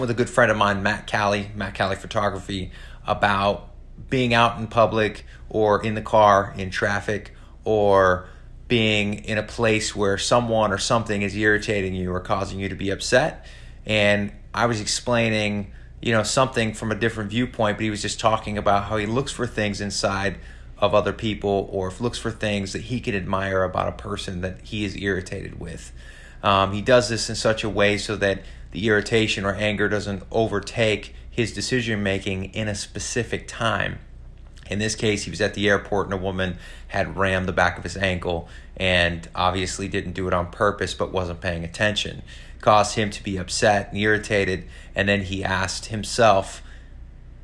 with a good friend of mine, Matt Callie, Matt Callie Photography, about being out in public or in the car in traffic or being in a place where someone or something is irritating you or causing you to be upset. And I was explaining, you know, something from a different viewpoint, but he was just talking about how he looks for things inside of other people or looks for things that he can admire about a person that he is irritated with. Um, he does this in such a way so that the irritation or anger doesn't overtake his decision making in a specific time. In this case, he was at the airport and a woman had rammed the back of his ankle and obviously didn't do it on purpose but wasn't paying attention. Caused him to be upset and irritated. And then he asked himself,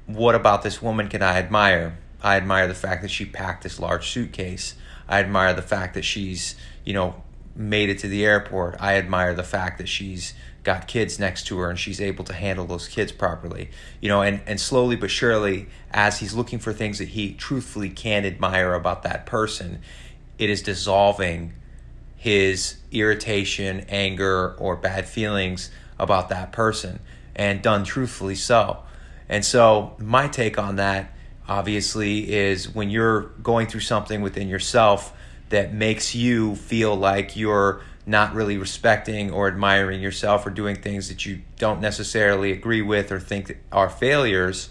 What about this woman can I admire? I admire the fact that she packed this large suitcase. I admire the fact that she's, you know, made it to the airport. I admire the fact that she's got kids next to her and she's able to handle those kids properly. You know, and, and slowly but surely, as he's looking for things that he truthfully can admire about that person, it is dissolving his irritation, anger, or bad feelings about that person and done truthfully so. And so, my take on that obviously is when you're going through something within yourself that makes you feel like you're not really respecting or admiring yourself or doing things that you don't necessarily agree with or think are failures,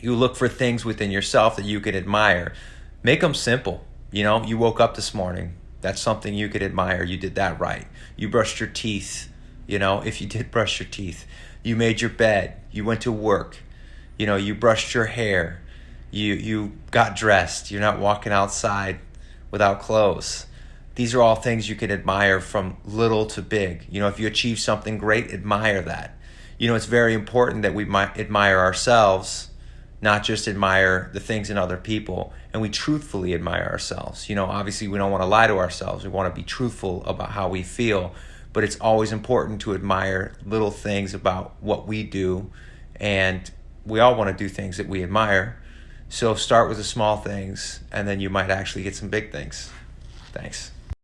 you look for things within yourself that you can admire. Make them simple. You know, you woke up this morning. That's something you could admire. You did that right. You brushed your teeth. You know, if you did brush your teeth, you made your bed. You went to work. You know, you brushed your hair. You you got dressed. You're not walking outside without clothes these are all things you can admire from little to big. You know, if you achieve something great, admire that. You know, it's very important that we admire ourselves, not just admire the things in other people, and we truthfully admire ourselves. You know, obviously, we don't want to lie to ourselves. We want to be truthful about how we feel, but it's always important to admire little things about what we do, and we all want to do things that we admire. So start with the small things, and then you might actually get some big things. Thanks.